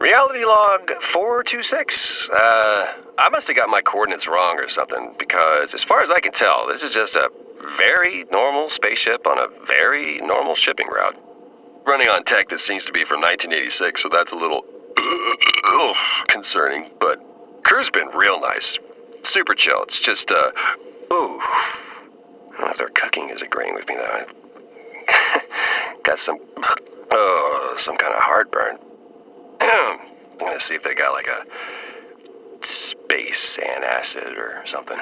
Reality log 426. Uh, I must have got my coordinates wrong or something, because as far as I can tell, this is just a very normal spaceship on a very normal shipping route. Running on tech that seems to be from 1986, so that's a little concerning, but crew's been real nice. Super chill. It's just, uh, ooh. I don't know if their cooking is agreeing with me, though. got some, oh, some kind of heartburn. Gonna see if they got like a space antacid or something.